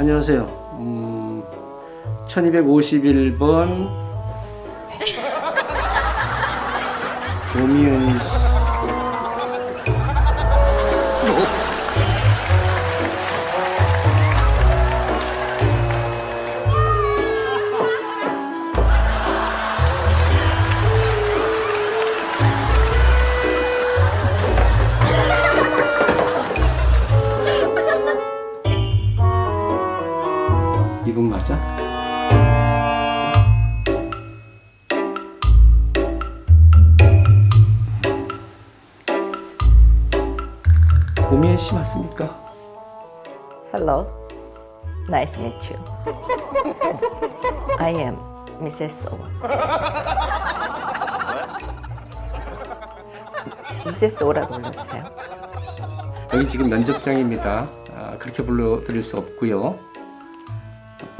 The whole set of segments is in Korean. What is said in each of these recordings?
안녕하세요. 음, 1251번 오미연 씨. 이분 맞아? 오미애 씨 맞습니까? Hello. Nice to meet you. I am Mrs. O. Mrs. O라고 불러주세요. 여기 지금 면접장입니다. 아, 그렇게 불러드릴 수 없고요.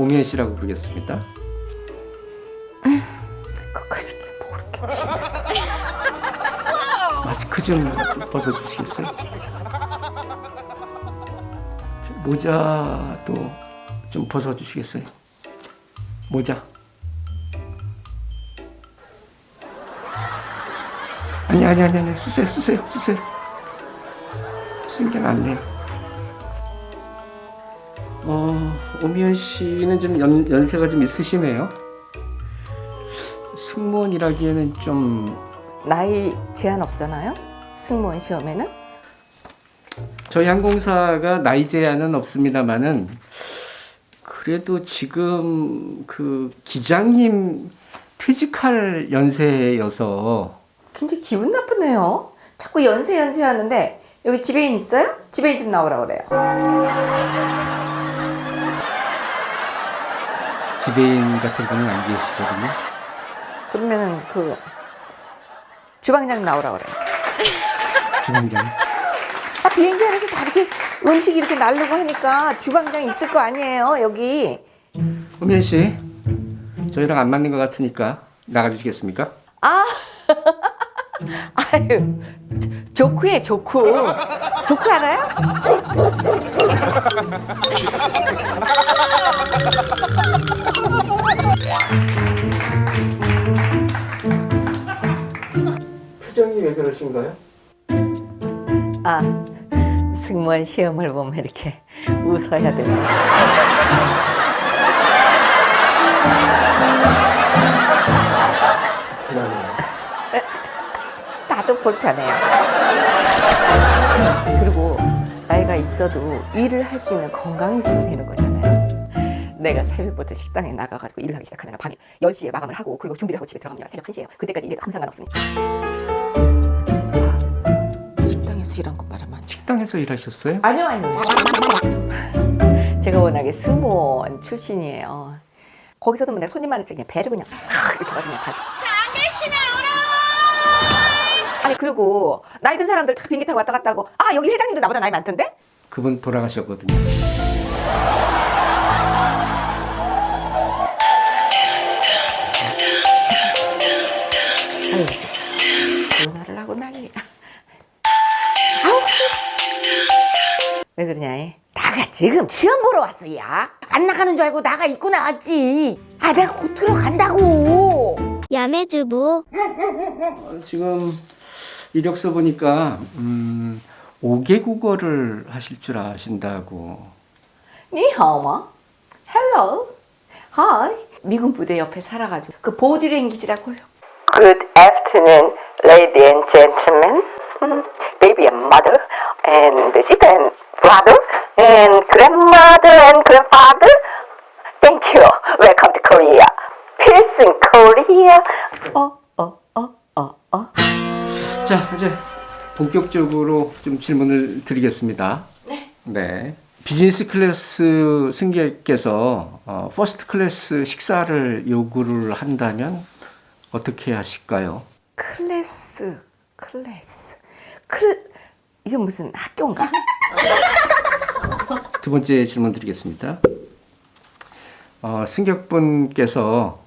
오미애 씨라고 부르겠습니다. 게뭐 그렇게 힘들어. 마스크 좀 벗어주시겠어요? 저 모자도 좀 벗어주시겠어요? 모자. 아니 아니 아니 아니 쓰세요 쓰세요 쓰세요. 쓰는 게 낫네요. 어 오미연 씨는 좀 연, 연세가 좀 있으시네요. 승무원이라기에는 좀 나이 제한 없잖아요. 승무원 시험에는 저희 항공사가 나이 제한은 없습니다만은 그래도 지금 그 기장님 퇴직할 연세여서 굉장히 기분 나쁘네요. 자꾸 연세 연세 하는데 여기 지배인 있어요? 지배인 좀 나오라 그래요. 지배인 같은 분은 안 계시거든요. 그러면은 그 주방장 나오라 그래요. 주방장. 아 비행기 안에서 다 이렇게 음식 이렇게 나르고 하니까 주방장 있을 거 아니에요 여기. 호미연 씨, 저희랑 안 맞는 것 같으니까 나가주시겠습니까? 아 아유 조크해 조크 조크 알아요? 시험을 보면 이렇게 웃어야 됩니다. 나도 불편해요. 그리고 나이가 있어도 일을 할 수 있는 건강이 있으면 되는 거잖아요. 내가 새벽부터 식당에 나가가지고 일을 하기 시작하면 밤에 10시에 마감을 하고 그리고 준비를 하고 집에 들어가면 새벽 1시에요. 그때까지 일에 아무 상관없으니까. 아, 식당에서 일한 것 말하면 식당에서 일하셨어요? 아니요 아니요. 제가 워낙에 승무원 출신이에요. 거기서도 뭐내 손님 많을 때 그냥 배를 그냥 탁 이렇게 가지고 그냥 가. 아니 그리고 나이 든 사람들 다 비행기 타고 왔다 갔다 하고 아 여기 회장님도 나보다 나이 많던데? 그분 돌아가셨거든요. 왜 그러냐 이? 나가 지금 시험 보러 왔어 야. 안 나가는 줄 알고 나가 입고 나왔지. 아 내가 곧 들어간다고. 야매주부 어, 지금 이력서 보니까 음, 5개 국어를 하실 줄 아신다고. 你好吗 hello hi 미군 부대 옆에 살아가지고 그 보디랭귀지라고 Good afternoon, lady and gentlemen, baby and mother, and sister and brother, and grandmother and grandfather. Thank you. Welcome to Korea. Peace in Korea. 어, 어, 어, 어, 어. 자, 이제 본격적으로 좀 질문을 드리겠습니다. 네. 네. 비즈니스 클래스 승객께서 어, 퍼스트 클래스 식사를 요구를 한다면 어떻게 하실까요? 클래스, 클래스, 클 이게 무슨 학교인가? 두 번째 질문 드리겠습니다. 어, 승객분께서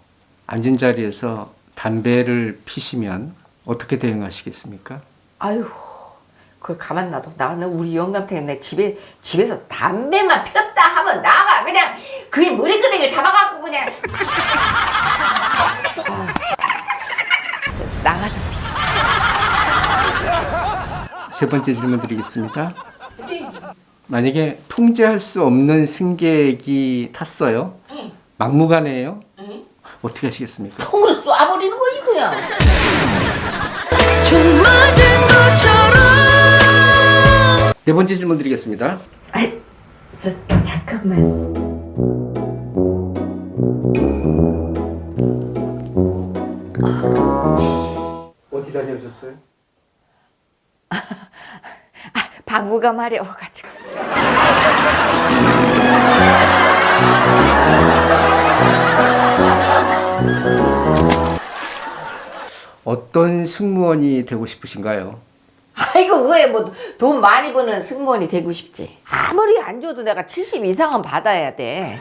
앉은 자리에서 담배를 피시면 어떻게 대응하시겠습니까? 아유, 그걸 가만 놔둬. 나는 우리 영감 때문에 집에 집에서 담배만 폈다 하면 나가 그냥 그게 머리끄댕이를 잡아갖고 그냥 아, 나가서 피 세 번째 질문 드리겠습니다. 만약에 통제할 수 없는 승객이 탔어요. 막무가내예요. 어떻게 하시겠습니까? 총을 쏴버리는 거지 그냥 네 번째 질문 드리겠습니다. 아이 저 잠깐만 어디 다녀오셨어요? 방구가 마려워가지고 어떤 승무원이 되고 싶으신가요? 아이고 그게 뭐돈 많이 버는 승무원이 되고 싶지 아무리 안 줘도 내가 70 이상은 받아야 돼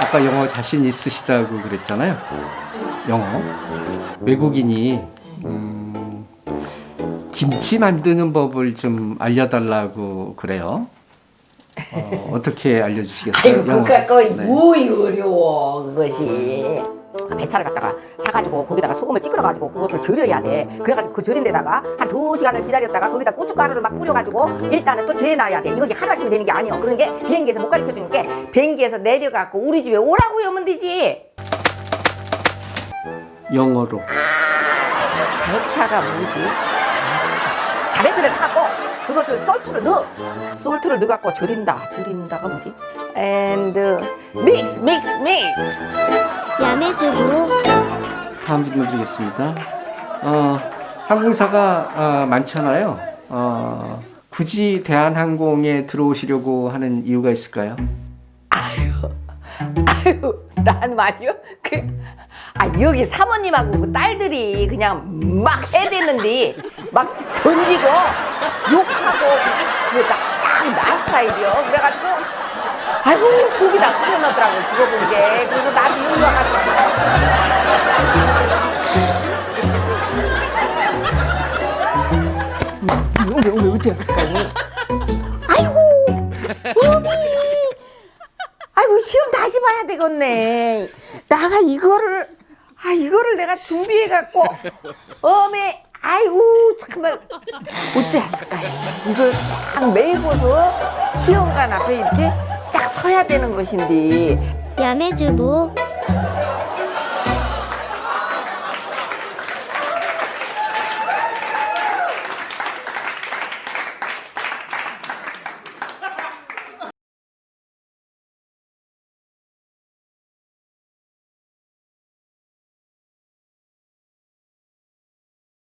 아까 영어 자신 있으시다고 그랬잖아요. 영어. 외국인이 음, 김치 만드는 법을 좀 알려달라고 그래요. 어, 어떻게 알려주시겠어요? 영어. 그니까 네. 뭐이 어려워 그것이 배차를 갖다가 사가지고 거기다가 소금을 찌그러가지고 그것을 절여야 돼 그래가지고 그 절인 데다가 한 두 시간을 기다렸다가 거기다 고춧가루를 막 뿌려가지고 일단은 또 재놔야 돼 이것이 하루아침에 되는 게 아니야 그런 게 비행기에서 못 가르쳐주니까 비행기에서 내려갖고 우리 집에 오라고 하면 되지 영어로. 배차가 뭐지? 다베스를 사갖고 그것을 솔트를 넣어 솔트를 넣어갖고 절인다 절인다가 뭐지? and mix mix mix 야매주부 다음 질문 드리겠습니다. 어, 항공사가 어, 많잖아요. 어, 굳이 대한항공에 들어오시려고 하는 이유가 있을까요? 아유, 난 말이요. 그, 아 여기 사모님하고 그 딸들이 그냥 막 해대는데 막 던지고 욕하고 그딱나 스타일이요. 그래가지고 아이고 속이 다 풀어놓더라고 그거 본 게. 그래서 나도 이리 와가지고 왜, 왜, 왜 어떻게 했을까요? 아이고 어미 아이고 시험 다시 봐야 되겠네. 나가 이거를 아 이거를 내가 준비해 갖고 어메 아이고 정말 어찌했을까요? 이걸 딱 메고서 시험관 앞에 이렇게 딱 서야 되는 것인데 야매주부